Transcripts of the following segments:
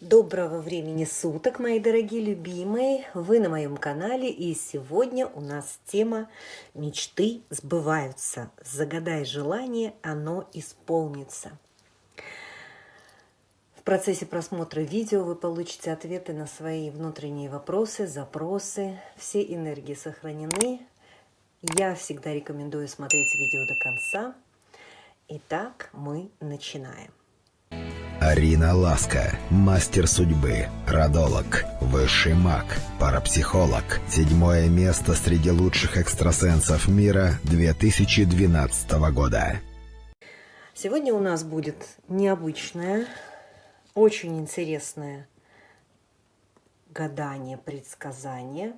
Доброго времени суток, мои дорогие любимые! Вы на моем канале, и сегодня у нас тема «Мечты сбываются». Загадай желание, оно исполнится. В процессе просмотра видео вы получите ответы на свои внутренние вопросы, запросы. Все энергии сохранены. Я всегда рекомендую смотреть видео до конца. Итак, мы начинаем. Арина Ласка, мастер судьбы, родолог, высший маг, парапсихолог. Седьмое место среди лучших экстрасенсов мира 2012 года. Сегодня у нас будет необычное, очень интересное гадание, предсказание.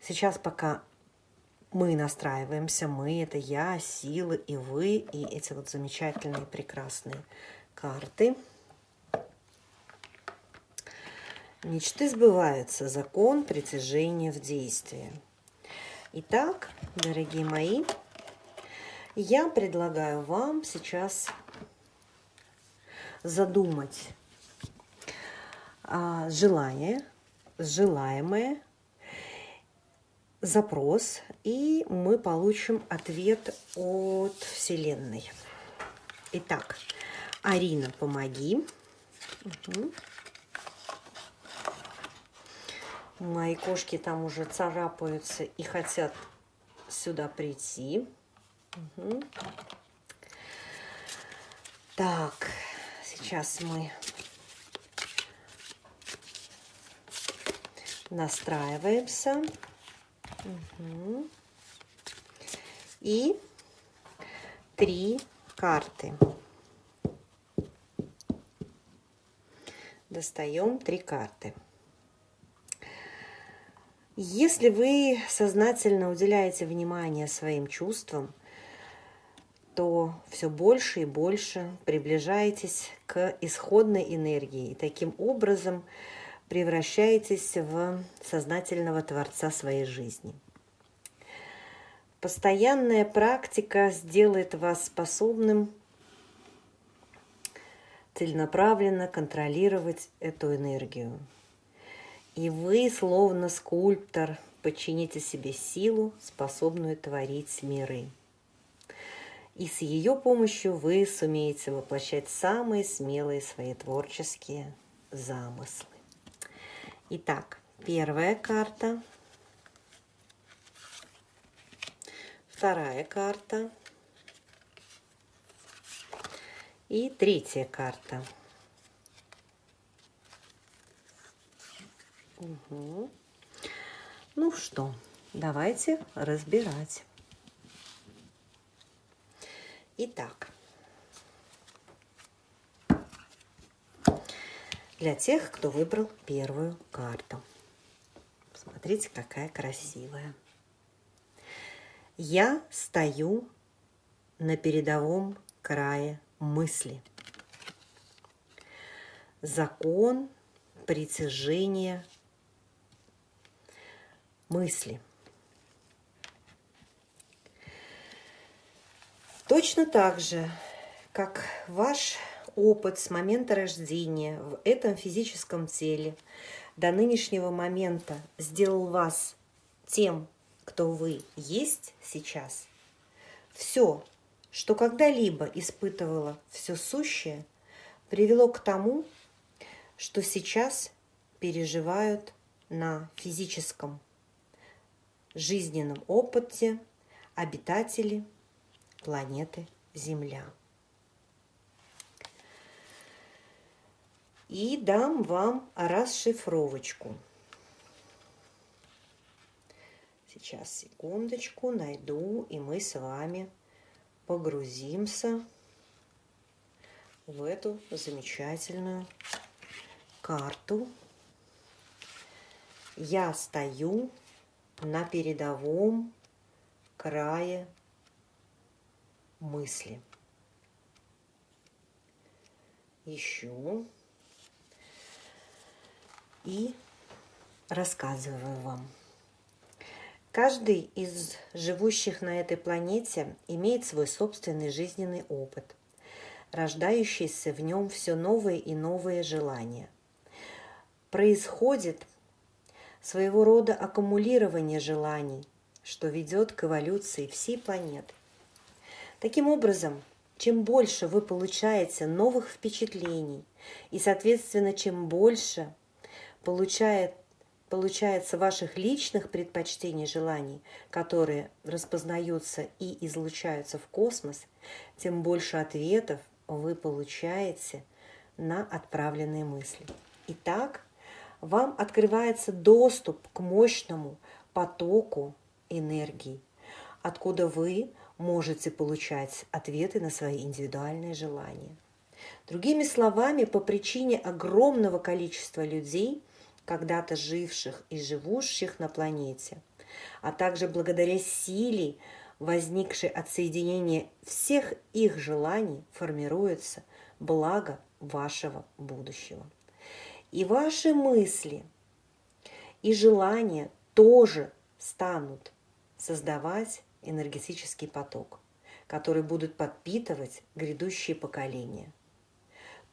Сейчас пока мы настраиваемся, мы, это я, силы и вы, и эти вот замечательные, прекрасные карты – Мечты сбываются. Закон притяжения в действии. Итак, дорогие мои, я предлагаю вам сейчас задумать а, желание, желаемое, запрос, и мы получим ответ от Вселенной. Итак, Арина, помоги. Угу. Мои кошки там уже царапаются и хотят сюда прийти. Угу. Так, сейчас мы настраиваемся. Угу. И три карты. Достаем три карты. Если вы сознательно уделяете внимание своим чувствам, то все больше и больше приближаетесь к исходной энергии и таким образом превращаетесь в сознательного творца своей жизни. Постоянная практика сделает вас способным целенаправленно контролировать эту энергию. И вы, словно скульптор, подчините себе силу, способную творить миры. И с ее помощью вы сумеете воплощать самые смелые свои творческие замыслы. Итак, первая карта. Вторая карта. И третья карта. Угу. Ну что, давайте разбирать. Итак, для тех, кто выбрал первую карту. Смотрите, какая красивая. Я стою на передовом крае мысли. Закон притяжения мысли. Точно так же, как ваш опыт с момента рождения в этом физическом теле до нынешнего момента сделал вас тем, кто вы есть сейчас, все, что когда-либо испытывало все сущее, привело к тому, что сейчас переживают на физическом жизненном опыте обитатели планеты Земля. И дам вам расшифровочку. Сейчас, секундочку, найду, и мы с вами погрузимся в эту замечательную карту. Я стою на передовом крае мысли. Ищу и рассказываю вам. Каждый из живущих на этой планете имеет свой собственный жизненный опыт, рождающийся в нем все новые и новые желания. происходит своего рода аккумулирование желаний, что ведет к эволюции всей планеты. Таким образом, чем больше вы получаете новых впечатлений, и, соответственно, чем больше получает, получается ваших личных предпочтений, желаний, которые распознаются и излучаются в космос, тем больше ответов вы получаете на отправленные мысли. Итак, вам открывается доступ к мощному потоку энергии, откуда вы можете получать ответы на свои индивидуальные желания. Другими словами, по причине огромного количества людей, когда-то живших и живущих на планете, а также благодаря силе, возникшей от соединения всех их желаний, формируется благо вашего будущего. И ваши мысли и желания тоже станут создавать энергетический поток, который будут подпитывать грядущие поколения.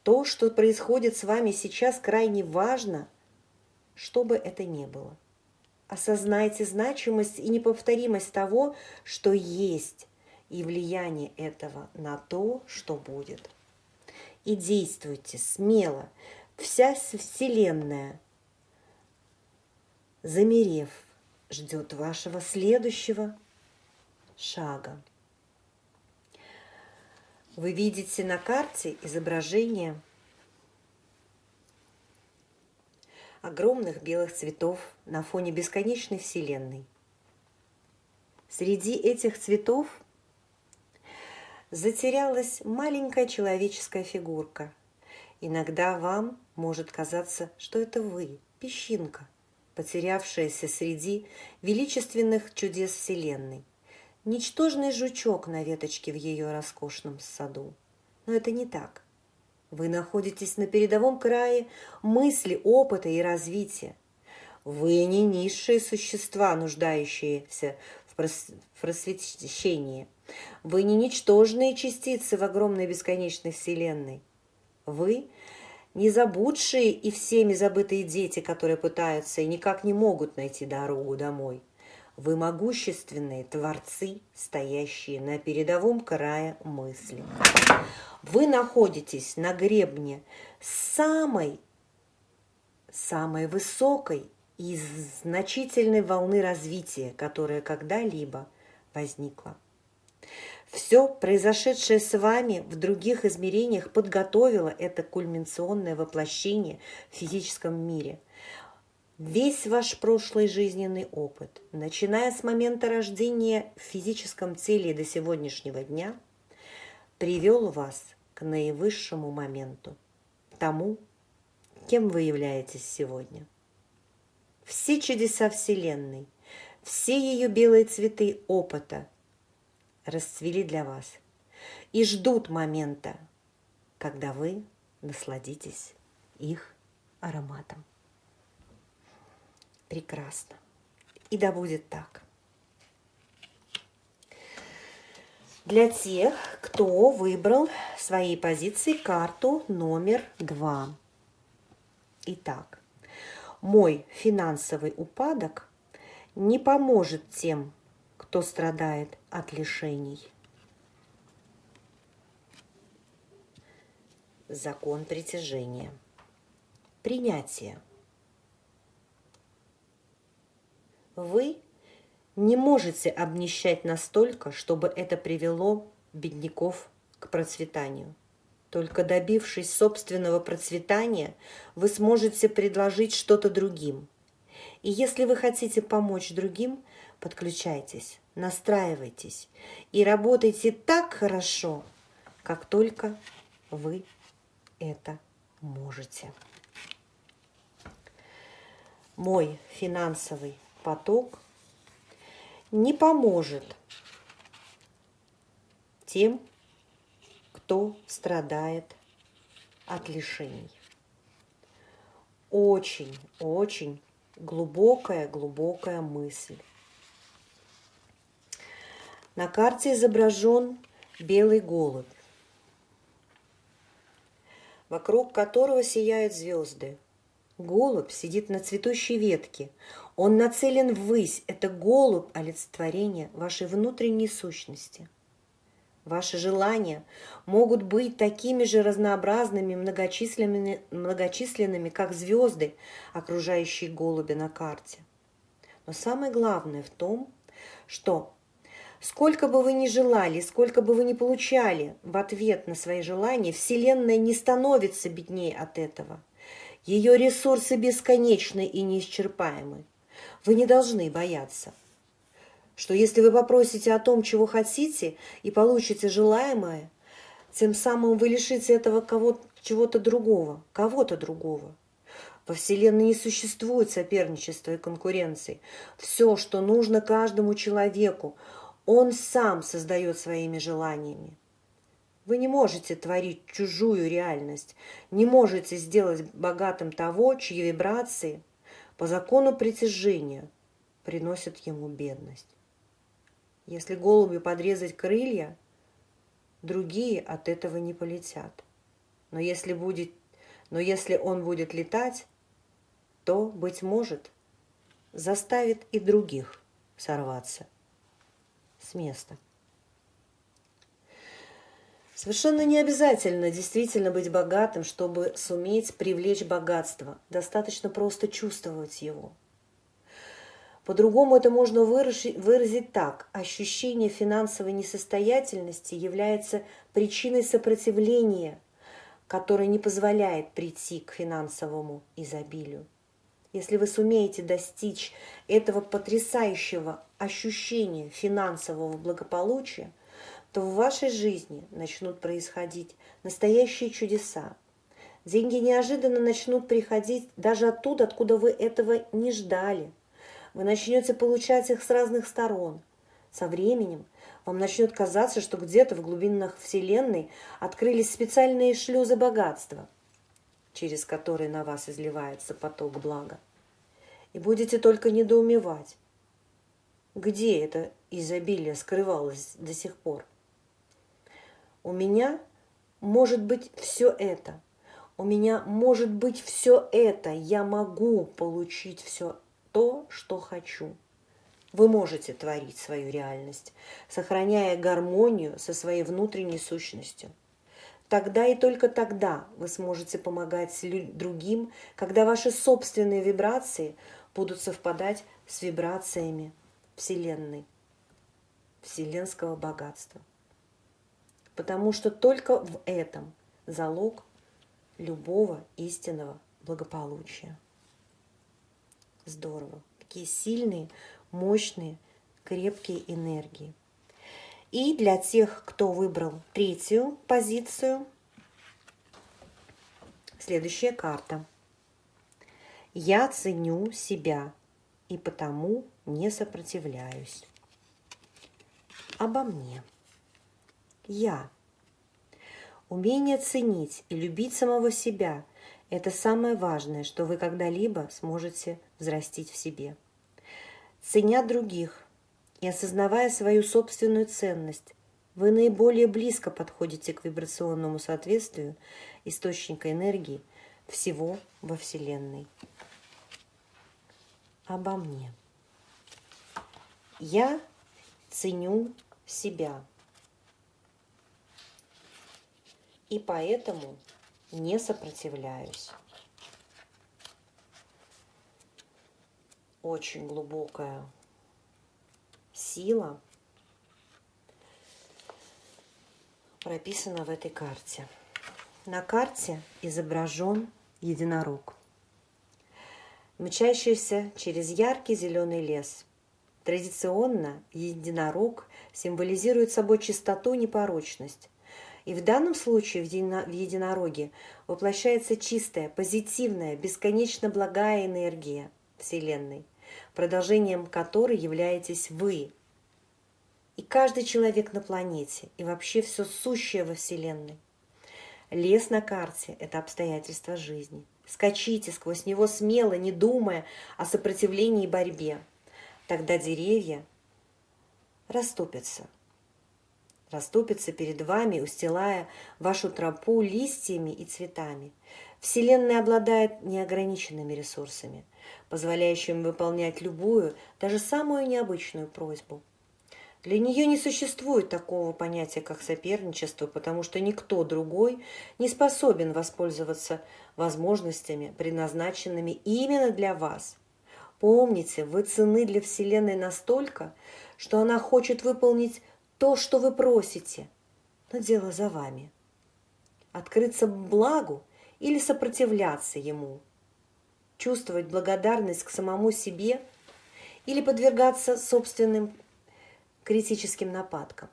То, что происходит с вами сейчас, крайне важно, что бы это ни было. Осознайте значимость и неповторимость того, что есть, и влияние этого на то, что будет. И действуйте смело. Вся Вселенная, замерев, ждет вашего следующего шага. Вы видите на карте изображение огромных белых цветов на фоне бесконечной Вселенной. Среди этих цветов затерялась маленькая человеческая фигурка. Иногда вам может казаться, что это вы, песчинка, потерявшаяся среди величественных чудес Вселенной – ничтожный жучок на веточке в ее роскошном саду. Но это не так. Вы находитесь на передовом крае мысли, опыта и развития. Вы не низшие существа, нуждающиеся в просвещении. Вы не ничтожные частицы в огромной бесконечной вселенной. Вы не забудшие и всеми забытые дети, которые пытаются и никак не могут найти дорогу домой. Вы могущественные творцы, стоящие на передовом крае мысли. Вы находитесь на гребне самой, самой высокой и значительной волны развития, которая когда-либо возникла. Все произошедшее с вами в других измерениях подготовило это кульминационное воплощение в физическом мире – Весь ваш прошлый жизненный опыт, начиная с момента рождения в физическом теле до сегодняшнего дня, привел вас к наивысшему моменту, тому, кем вы являетесь сегодня. Все чудеса Вселенной, все ее белые цветы опыта расцвели для вас и ждут момента, когда вы насладитесь их ароматом прекрасно. И да будет так. Для тех, кто выбрал своей позиции карту номер два. Итак, мой финансовый упадок не поможет тем, кто страдает от лишений. Закон притяжения. Принятие. Вы не можете обнищать настолько, чтобы это привело бедняков к процветанию. Только добившись собственного процветания, вы сможете предложить что-то другим. И если вы хотите помочь другим, подключайтесь, настраивайтесь и работайте так хорошо, как только вы это можете. Мой финансовый поток не поможет тем, кто страдает от лишений. Очень, очень глубокая, глубокая мысль. На карте изображен белый голубь, вокруг которого сияют звезды. Голубь сидит на цветущей ветке. Он нацелен ввысь. Это голубь – олицетворение вашей внутренней сущности. Ваши желания могут быть такими же разнообразными, многочисленными, многочисленными, как звезды, окружающие голубя на карте. Но самое главное в том, что сколько бы вы ни желали, сколько бы вы ни получали в ответ на свои желания, Вселенная не становится беднее от этого – ее ресурсы бесконечны и неисчерпаемы. Вы не должны бояться, что если вы попросите о том, чего хотите, и получите желаемое, тем самым вы лишите этого кого чего-то другого, кого-то другого. Во Вселенной не существует соперничества и конкуренции. Все, что нужно каждому человеку, он сам создает своими желаниями. Вы не можете творить чужую реальность, не можете сделать богатым того, чьи вибрации по закону притяжения приносят ему бедность. Если голубю подрезать крылья, другие от этого не полетят. Но если, будет, но если он будет летать, то, быть может, заставит и других сорваться с места. Совершенно не обязательно действительно быть богатым, чтобы суметь привлечь богатство. Достаточно просто чувствовать его. По-другому это можно выразить так. Ощущение финансовой несостоятельности является причиной сопротивления, которое не позволяет прийти к финансовому изобилию. Если вы сумеете достичь этого потрясающего ощущения финансового благополучия, то в вашей жизни начнут происходить настоящие чудеса. Деньги неожиданно начнут приходить даже оттуда, откуда вы этого не ждали. Вы начнете получать их с разных сторон. Со временем вам начнет казаться, что где-то в глубинах Вселенной открылись специальные шлюзы богатства, через которые на вас изливается поток блага. И будете только недоумевать, где это изобилие скрывалось до сих пор. У меня может быть все это. У меня может быть все это. Я могу получить все то, что хочу. Вы можете творить свою реальность, сохраняя гармонию со своей внутренней сущностью. Тогда и только тогда вы сможете помогать другим, когда ваши собственные вибрации будут совпадать с вибрациями Вселенной, вселенского богатства потому что только в этом залог любого истинного благополучия. Здорово. Такие сильные, мощные, крепкие энергии. И для тех, кто выбрал третью позицию, следующая карта. Я ценю себя и потому не сопротивляюсь. Обо мне. Я. Умение ценить и любить самого себя – это самое важное, что вы когда-либо сможете взрастить в себе. Ценя других и осознавая свою собственную ценность, вы наиболее близко подходите к вибрационному соответствию источника энергии всего во Вселенной. Обо мне. Я ценю себя. и поэтому не сопротивляюсь. Очень глубокая сила прописана в этой карте. На карте изображен единорог, мчащийся через яркий зеленый лес. Традиционно единорог символизирует собой чистоту и непорочность, и в данном случае в единороге воплощается чистая, позитивная, бесконечно благая энергия Вселенной, продолжением которой являетесь вы. И каждый человек на планете, и вообще все сущее во Вселенной. Лес на карте – это обстоятельства жизни. Скачите сквозь него смело, не думая о сопротивлении и борьбе. Тогда деревья расступятся – расступится перед вами, устилая вашу тропу листьями и цветами. Вселенная обладает неограниченными ресурсами, позволяющими выполнять любую, даже самую необычную просьбу. Для нее не существует такого понятия, как соперничество, потому что никто другой не способен воспользоваться возможностями, предназначенными именно для вас. Помните, вы цены для Вселенной настолько, что она хочет выполнить то, что вы просите, но дело за вами. Открыться благу или сопротивляться ему, чувствовать благодарность к самому себе или подвергаться собственным критическим нападкам,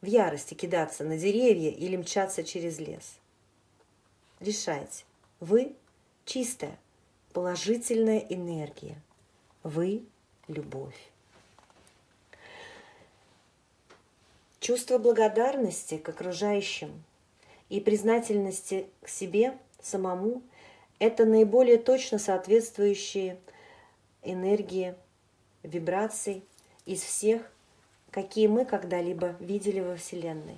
в ярости кидаться на деревья или мчаться через лес. Решайте, вы чистая, положительная энергия, вы любовь. Чувство благодарности к окружающим и признательности к себе самому – это наиболее точно соответствующие энергии, вибраций из всех, какие мы когда-либо видели во Вселенной.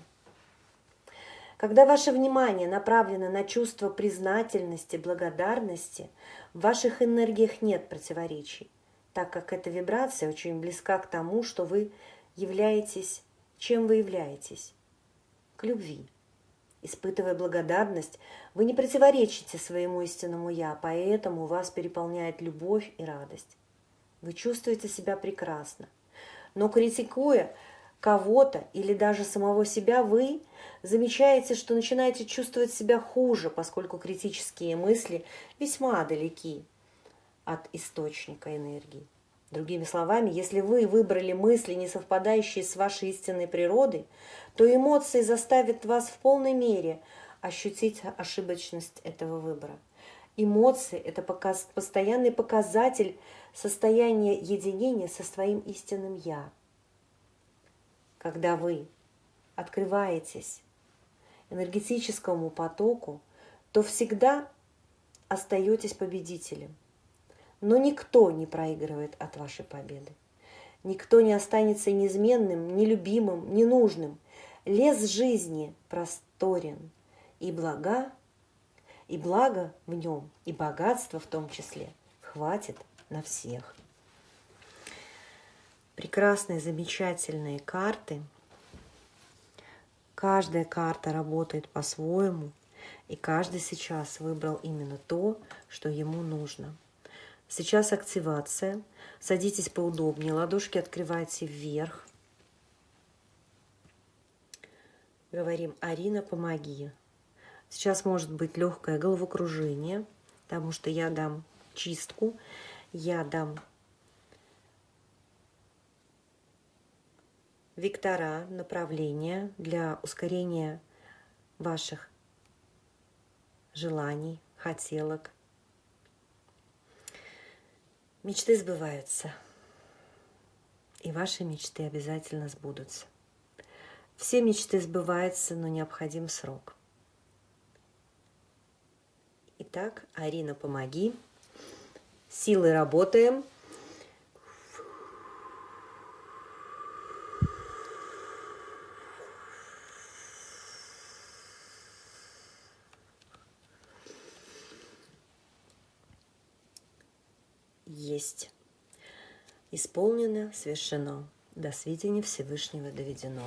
Когда ваше внимание направлено на чувство признательности, благодарности, в ваших энергиях нет противоречий, так как эта вибрация очень близка к тому, что вы являетесь, чем вы являетесь, к любви. Испытывая благодарность, вы не противоречите своему истинному «я», поэтому вас переполняет любовь и радость. Вы чувствуете себя прекрасно. Но критикуя кого-то или даже самого себя, вы замечаете, что начинаете чувствовать себя хуже, поскольку критические мысли весьма далеки от источника энергии. Другими словами, если вы выбрали мысли, не совпадающие с вашей истинной природой, то эмоции заставят вас в полной мере ощутить ошибочность этого выбора. Эмоции – это показ, постоянный показатель состояния единения со своим истинным «я». Когда вы открываетесь энергетическому потоку, то всегда остаетесь победителем – но никто не проигрывает от вашей победы. Никто не останется неизменным, нелюбимым, ненужным. Лес жизни просторен, и блага, и благо в нем, и богатство в том числе хватит на всех. Прекрасные, замечательные карты. Каждая карта работает по-своему, и каждый сейчас выбрал именно то, что ему нужно – Сейчас активация. Садитесь поудобнее, ладошки открывайте вверх. Говорим, Арина, помоги. Сейчас может быть легкое головокружение, потому что я дам чистку, я дам вектора, направления для ускорения ваших желаний, хотелок, Мечты сбываются. И ваши мечты обязательно сбудутся. Все мечты сбываются, но необходим срок. Итак, Арина, помоги. Силой работаем. Есть. Исполнено, совершено. До сведения Всевышнего доведено.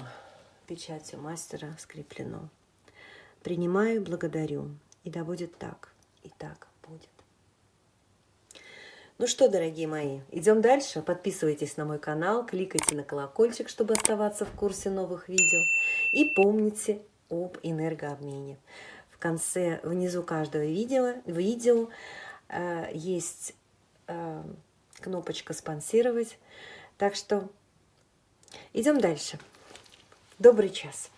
Печатью мастера скреплено. Принимаю, благодарю. И да будет так, и так будет. Ну что, дорогие мои, идем дальше. Подписывайтесь на мой канал, кликайте на колокольчик, чтобы оставаться в курсе новых видео. И помните об энергообмене. В конце, внизу каждого видео, видео э, есть кнопочка «Спонсировать». Так что идем дальше. Добрый час.